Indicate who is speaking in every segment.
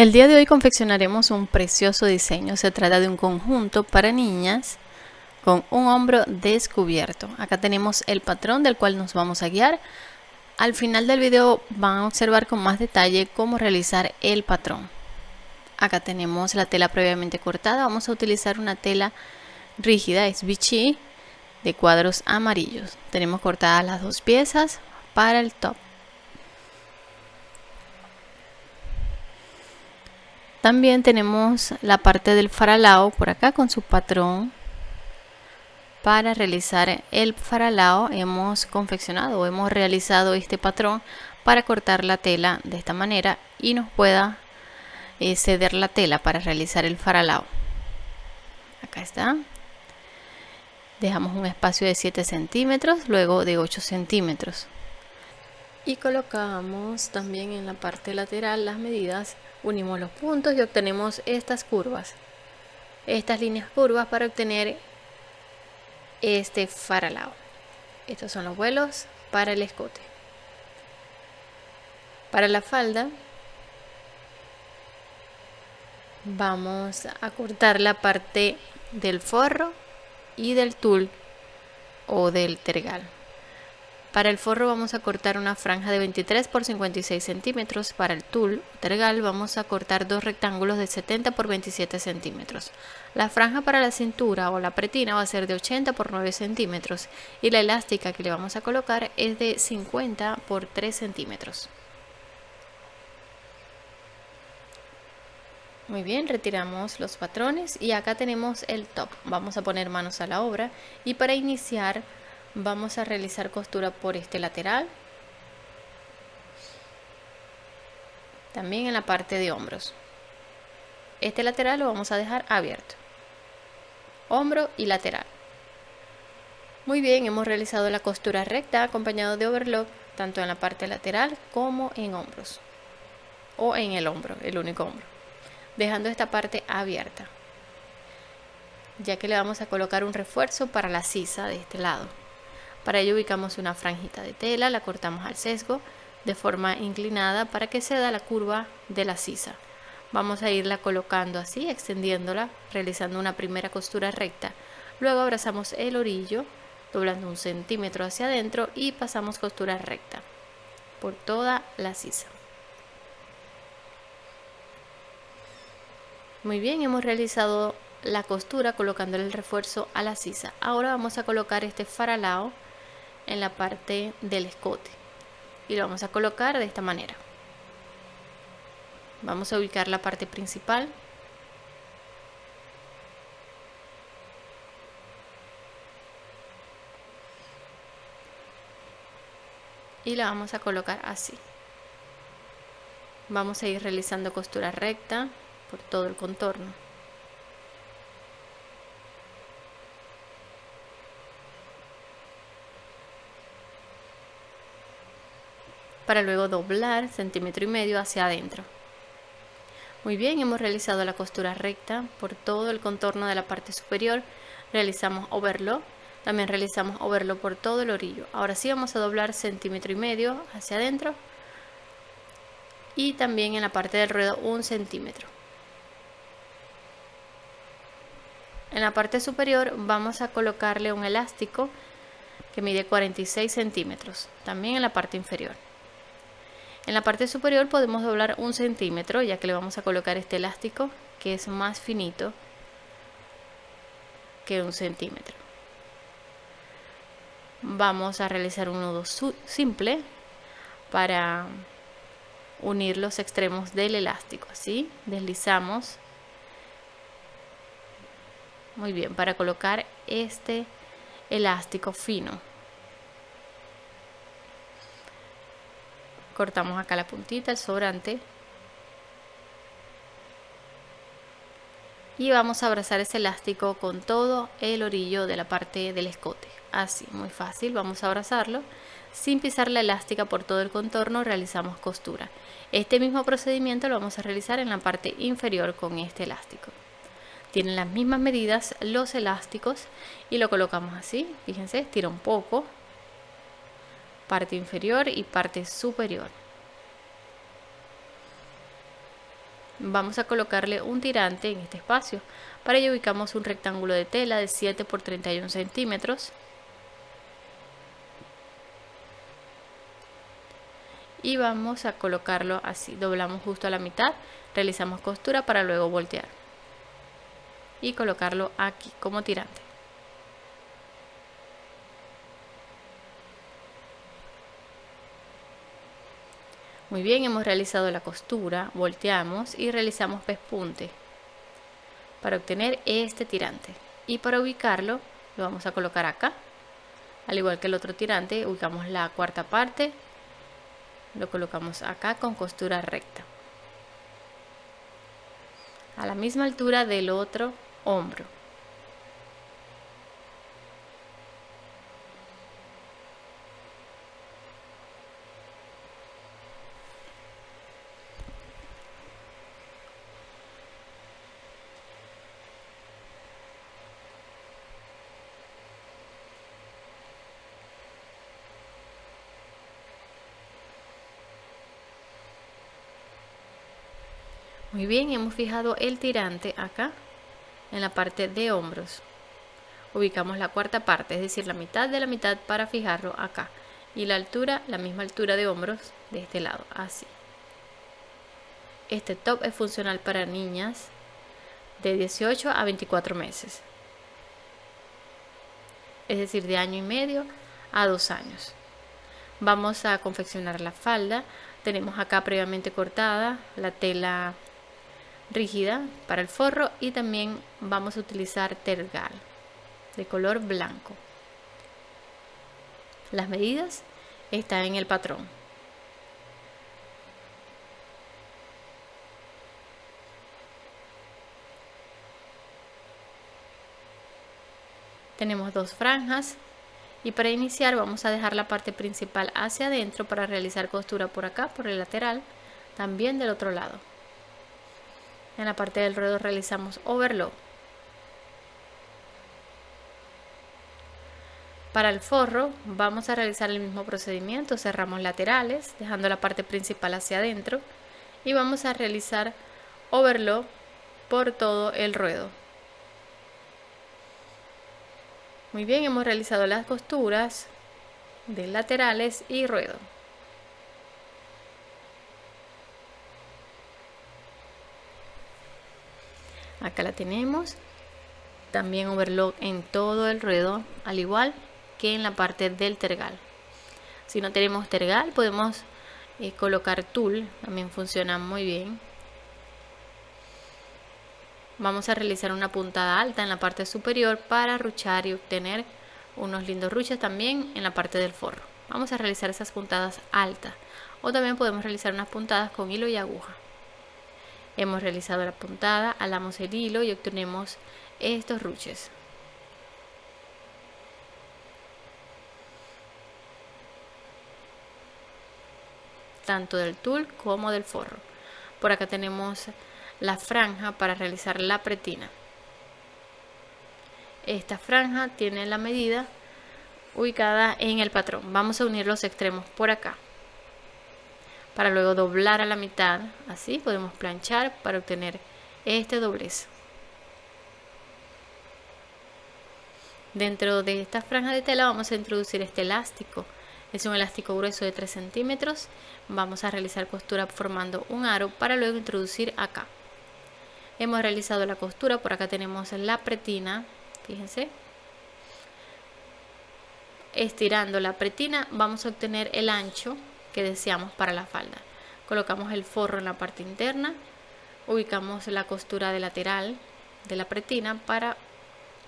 Speaker 1: El día de hoy confeccionaremos un precioso diseño. Se trata de un conjunto para niñas con un hombro descubierto. Acá tenemos el patrón del cual nos vamos a guiar. Al final del video van a observar con más detalle cómo realizar el patrón. Acá tenemos la tela previamente cortada. Vamos a utilizar una tela rígida, es Vichy, de cuadros amarillos. Tenemos cortadas las dos piezas para el top. También tenemos la parte del faralao por acá con su patrón. Para realizar el faralao hemos confeccionado o hemos realizado este patrón para cortar la tela de esta manera y nos pueda eh, ceder la tela para realizar el faralao. Acá está. Dejamos un espacio de 7 centímetros, luego de 8 centímetros. Y colocamos también en la parte lateral las medidas. Unimos los puntos y obtenemos estas curvas. Estas líneas curvas para obtener este faralao. Estos son los vuelos para el escote. Para la falda vamos a cortar la parte del forro y del tul o del tergal para el forro vamos a cortar una franja de 23 por 56 centímetros. Para el tul tergal vamos a cortar dos rectángulos de 70 por 27 centímetros. La franja para la cintura o la pretina va a ser de 80 por 9 centímetros y la elástica que le vamos a colocar es de 50 por 3 centímetros. Muy bien, retiramos los patrones y acá tenemos el top. Vamos a poner manos a la obra y para iniciar vamos a realizar costura por este lateral. También en la parte de hombros. Este lateral lo vamos a dejar abierto. Hombro y lateral. Muy bien hemos realizado la costura recta acompañado de overlock tanto en la parte lateral como en hombros. O en el hombro el único hombro. Dejando esta parte abierta. Ya que le vamos a colocar un refuerzo para la sisa de este lado para ello ubicamos una franjita de tela, la cortamos al sesgo de forma inclinada para que se da la curva de la sisa. Vamos a irla colocando así, extendiéndola, realizando una primera costura recta. Luego abrazamos el orillo, doblando un centímetro hacia adentro y pasamos costura recta por toda la sisa. Muy bien, hemos realizado la costura colocando el refuerzo a la sisa. Ahora vamos a colocar este faralao en la parte del escote. Y lo vamos a colocar de esta manera. Vamos a ubicar la parte principal. Y la vamos a colocar así. Vamos a ir realizando costura recta por todo el contorno para luego doblar centímetro y medio hacia adentro. Muy bien, hemos realizado la costura recta por todo el contorno de la parte superior. Realizamos overlock, también realizamos overlock por todo el orillo. Ahora sí vamos a doblar centímetro y medio hacia adentro y también en la parte del ruedo un centímetro. En la parte superior vamos a colocarle un elástico que mide 46 centímetros, también en la parte inferior. En la parte superior podemos doblar un centímetro ya que le vamos a colocar este elástico que es más finito que un centímetro. Vamos a realizar un nudo simple para unir los extremos del elástico. Así, deslizamos. Muy bien, para colocar este elástico fino. Cortamos acá la puntita, el sobrante. Y vamos a abrazar ese elástico con todo el orillo de la parte del escote. Así, muy fácil, vamos a abrazarlo. Sin pisar la elástica por todo el contorno realizamos costura. Este mismo procedimiento lo vamos a realizar en la parte inferior con este elástico. Tienen las mismas medidas los elásticos y lo colocamos así, fíjense, estira un poco parte inferior y parte superior. vamos a colocarle un tirante en este espacio. Para ello ubicamos un rectángulo de tela de 7 por 31 centímetros. Y vamos a colocarlo así, doblamos justo a la mitad, realizamos costura para luego voltear. Y colocarlo aquí como tirante. Muy bien, hemos realizado la costura, volteamos y realizamos pespunte para obtener este tirante. Y para ubicarlo, lo vamos a colocar acá. Al igual que el otro tirante, ubicamos la cuarta parte, lo colocamos acá con costura recta. A la misma altura del otro hombro. Muy bien, hemos fijado el tirante acá en la parte de hombros. Ubicamos la cuarta parte, es decir, la mitad de la mitad para fijarlo acá. Y la altura, la misma altura de hombros de este lado, así. Este top es funcional para niñas de 18 a 24 meses. Es decir, de año y medio a dos años. Vamos a confeccionar la falda. Tenemos acá previamente cortada la tela rígida para el forro y también vamos a utilizar tergal de color blanco. Las medidas están en el patrón. Tenemos dos franjas y para iniciar vamos a dejar la parte principal hacia adentro para realizar costura por acá, por el lateral, también del otro lado. En la parte del ruedo realizamos overlock. Para el forro vamos a realizar el mismo procedimiento, cerramos laterales dejando la parte principal hacia adentro y vamos a realizar overlock por todo el ruedo. Muy bien, hemos realizado las costuras de laterales y ruedo. Acá la tenemos. También overlock en todo el ruedo al igual que en la parte del tergal. Si no tenemos tergal podemos eh, colocar tul. También funciona muy bien. Vamos a realizar una puntada alta en la parte superior para ruchar y obtener unos lindos ruches también en la parte del forro. Vamos a realizar esas puntadas altas. O también podemos realizar unas puntadas con hilo y aguja Hemos realizado la puntada, alamos el hilo y obtenemos estos ruches. Tanto del tul como del forro. Por acá tenemos la franja para realizar la pretina. Esta franja tiene la medida ubicada en el patrón. Vamos a unir los extremos por acá para luego doblar a la mitad así podemos planchar para obtener este doblez. Dentro de esta franja de tela vamos a introducir este elástico. Es un elástico grueso de 3 centímetros. Vamos a realizar costura formando un aro para luego introducir acá. Hemos realizado la costura. Por acá tenemos la pretina fíjense. Estirando la pretina vamos a obtener el ancho que deseamos para la falda. Colocamos el forro en la parte interna, ubicamos la costura de lateral de la pretina para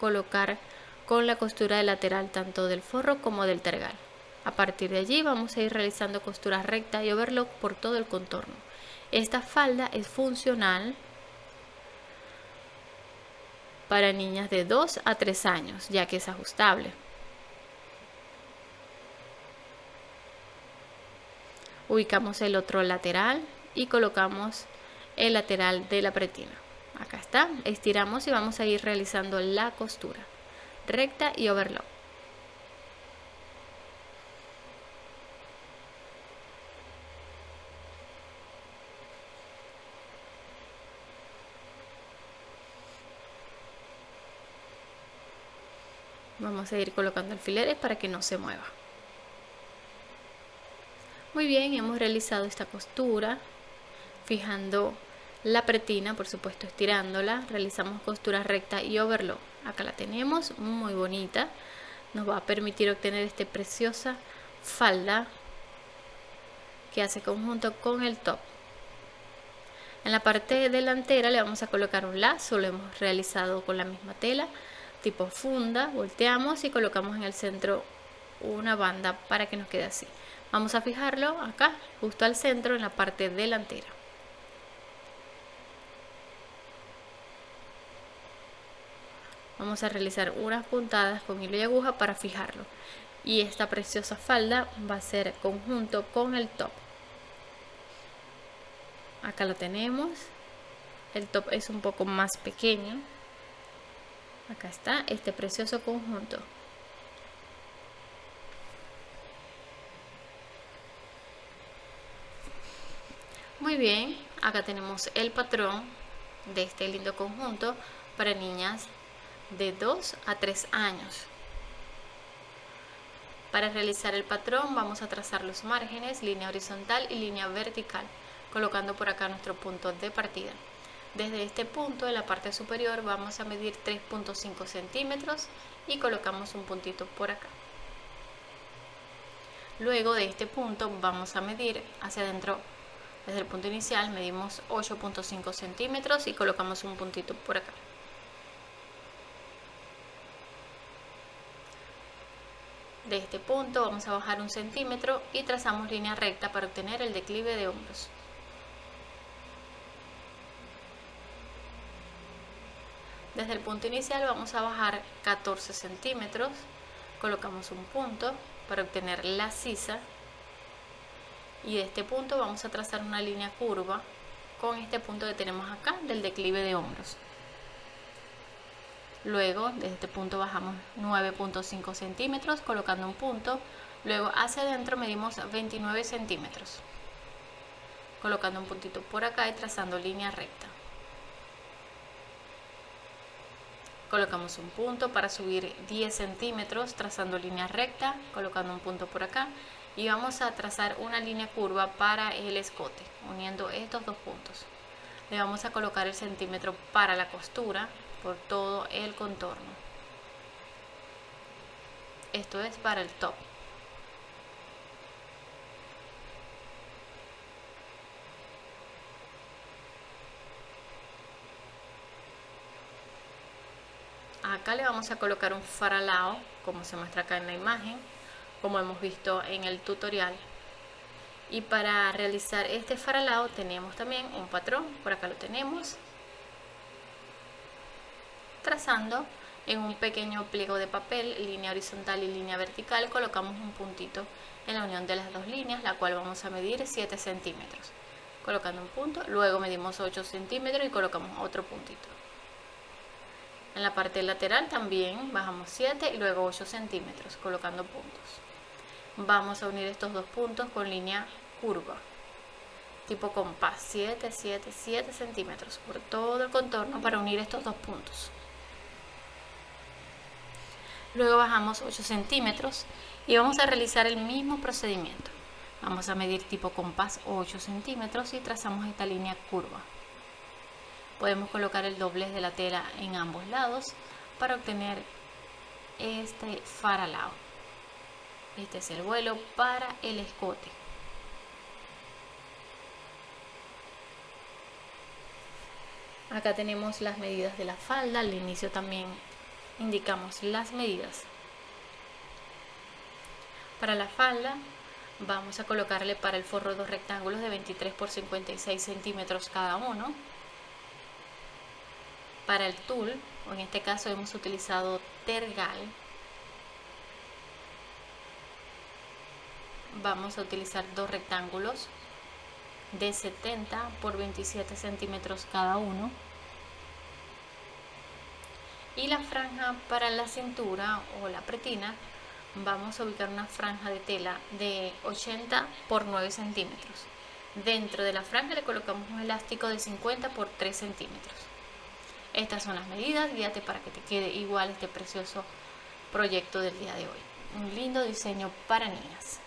Speaker 1: colocar con la costura de lateral tanto del forro como del tergal. A partir de allí vamos a ir realizando costuras rectas y overlock por todo el contorno. Esta falda es funcional para niñas de 2 a 3 años, ya que es ajustable. ubicamos el otro lateral y colocamos el lateral de la pretina. Acá está estiramos y vamos a ir realizando la costura recta y overlock. Vamos a ir colocando alfileres para que no se mueva muy bien hemos realizado esta costura fijando la pretina por supuesto estirándola. Realizamos costura recta y overlock. Acá la tenemos muy bonita. Nos va a permitir obtener esta preciosa falda que hace conjunto con el top. En la parte delantera le vamos a colocar un lazo lo hemos realizado con la misma tela tipo funda volteamos y colocamos en el centro una banda para que nos quede así vamos a fijarlo acá justo al centro en la parte delantera. Vamos a realizar unas puntadas con hilo y aguja para fijarlo. Y esta preciosa falda va a ser conjunto con el top. Acá lo tenemos. El top es un poco más pequeño. Acá está este precioso conjunto bien acá tenemos el patrón de este lindo conjunto para niñas de 2 a 3 años. Para realizar el patrón vamos a trazar los márgenes, línea horizontal y línea vertical, colocando por acá nuestro punto de partida. Desde este punto, en la parte superior, vamos a medir 3.5 centímetros y colocamos un puntito por acá. Luego de este punto vamos a medir hacia adentro, desde el punto inicial medimos 8.5 centímetros y colocamos un puntito por acá. De este punto vamos a bajar un centímetro y trazamos línea recta para obtener el declive de hombros. Desde el punto inicial vamos a bajar 14 centímetros, colocamos un punto para obtener la sisa y de este punto vamos a trazar una línea curva con este punto que tenemos acá del declive de hombros. Luego, desde este punto bajamos 9.5 centímetros colocando un punto. Luego hacia adentro medimos 29 centímetros. Colocando un puntito por acá y trazando línea recta. Colocamos un punto para subir 10 centímetros trazando línea recta, colocando un punto por acá. Y vamos a trazar una línea curva para el escote, uniendo estos dos puntos. Le vamos a colocar el centímetro para la costura por todo el contorno. Esto es para el top. Acá le vamos a colocar un faralao, como se muestra acá en la imagen, como hemos visto en el tutorial. Y para realizar este faralao tenemos también un patrón, por acá lo tenemos, trazando en un pequeño pliego de papel, línea horizontal y línea vertical, colocamos un puntito en la unión de las dos líneas, la cual vamos a medir 7 centímetros. Colocando un punto, luego medimos 8 centímetros y colocamos otro puntito. En la parte lateral también bajamos 7 y luego 8 centímetros, colocando puntos. Vamos a unir estos dos puntos con línea curva, tipo compás, 7, 7, 7 centímetros por todo el contorno para unir estos dos puntos luego bajamos 8 centímetros y vamos a realizar el mismo procedimiento. Vamos a medir tipo compás 8 centímetros y trazamos esta línea curva. Podemos colocar el doblez de la tela en ambos lados para obtener este faralao. Este es el vuelo para el escote. Acá tenemos las medidas de la falda, al inicio también indicamos las medidas. Para la falda vamos a colocarle para el forro dos rectángulos de 23 por 56 centímetros cada uno. Para el tul, o en este caso hemos utilizado tergal, vamos a utilizar dos rectángulos de 70 por 27 centímetros cada uno y la franja para la cintura o la pretina vamos a ubicar una franja de tela de 80 por 9 centímetros dentro de la franja le colocamos un elástico de 50 por 3 centímetros estas son las medidas guíate para que te quede igual este precioso proyecto del día de hoy. Un lindo diseño para niñas.